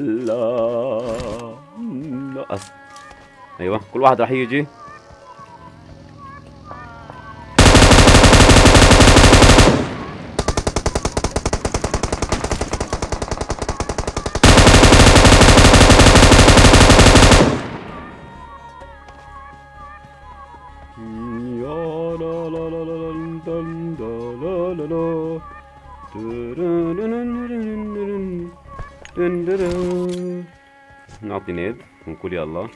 لا لا أص... أيوه كل واحد راح يجي نعطي نيد ونقول يلا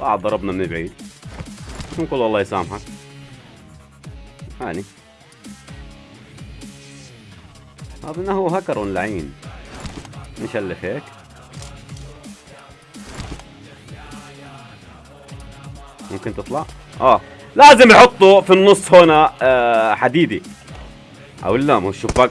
آه ضربنا من بعيد ونقول الله يسامحك. هاني. أظن هو هكر لعين نشلف هيك ممكن تطلع؟ آه. لازم يحطوا في النص هنا آه، حديدي. أو لا مو شباك